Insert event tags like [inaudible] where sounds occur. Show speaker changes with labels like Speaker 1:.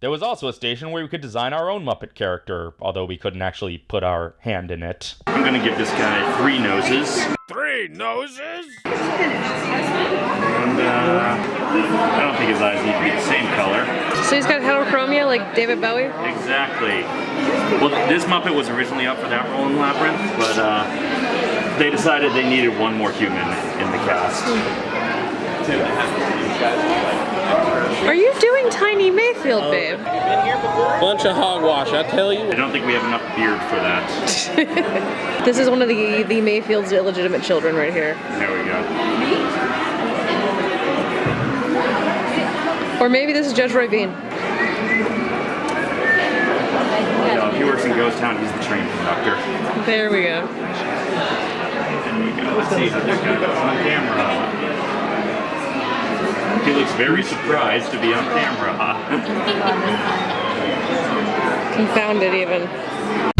Speaker 1: There was also a station where we could design our own Muppet character, although we couldn't actually put our hand in it. I'm gonna give this guy three noses.
Speaker 2: Three noses?
Speaker 1: And, uh, I don't think his eyes need to be the same color.
Speaker 3: So he's got heterochromia like David Bowie?
Speaker 1: Exactly. Well, this Muppet was originally up for that role in Labyrinth, but uh, they decided they needed one more human in the cast.
Speaker 3: Are you doing Tiny Mayfield, oh, babe?
Speaker 2: Bunch of hogwash, I tell you.
Speaker 1: I don't think we have enough beard for that. [laughs]
Speaker 3: This is one of the, the Mayfield's illegitimate children right here.
Speaker 1: There we go.
Speaker 3: Or maybe this is Judge Roy Bean.
Speaker 1: You know, if he works in Ghost Town, he's the train conductor.
Speaker 3: There we go.
Speaker 1: There you go. Let's see how this guy looks on camera. He looks very surprised to be on camera. [laughs]
Speaker 3: Confounded even.